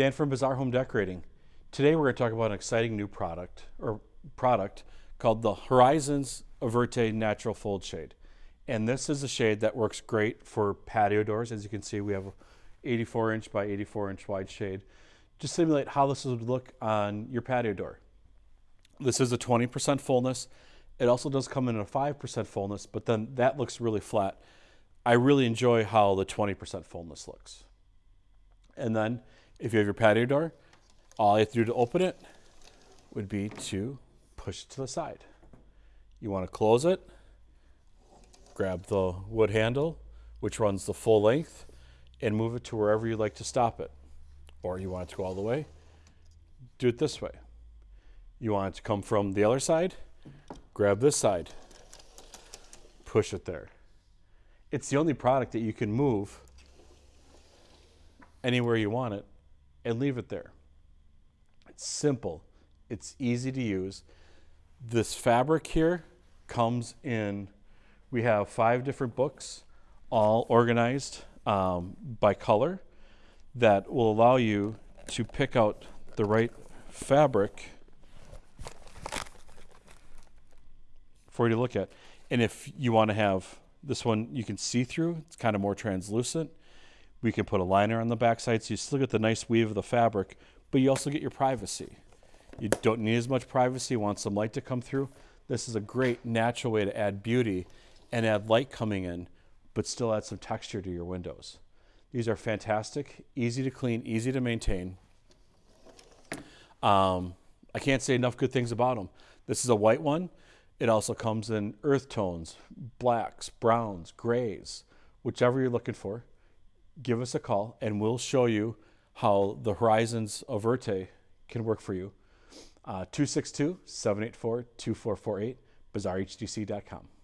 Dan from Bazaar Home Decorating. Today we're going to talk about an exciting new product or product called the Horizons Averte Natural Fold Shade. And this is a shade that works great for patio doors. As you can see, we have a 84 inch by 84 inch wide shade. Just simulate how this would look on your patio door. This is a 20% fullness. It also does come in a 5% fullness, but then that looks really flat. I really enjoy how the 20% fullness looks. And then if you have your patio door, all you have to do to open it would be to push it to the side. You want to close it, grab the wood handle, which runs the full length, and move it to wherever you'd like to stop it. Or you want it to go all the way, do it this way. You want it to come from the other side, grab this side, push it there. It's the only product that you can move anywhere you want it and leave it there. It's simple. It's easy to use. This fabric here comes in, we have five different books, all organized um, by color that will allow you to pick out the right fabric for you to look at. And if you want to have this one, you can see through, it's kind of more translucent. We can put a liner on the backside so you still get the nice weave of the fabric, but you also get your privacy. You don't need as much privacy, want some light to come through. This is a great natural way to add beauty and add light coming in, but still add some texture to your windows. These are fantastic, easy to clean, easy to maintain. Um, I can't say enough good things about them. This is a white one. It also comes in earth tones, blacks, browns, grays, whichever you're looking for give us a call and we'll show you how the Horizons Averte can work for you. Uh, 262 784 2448, bazaarhdc.com.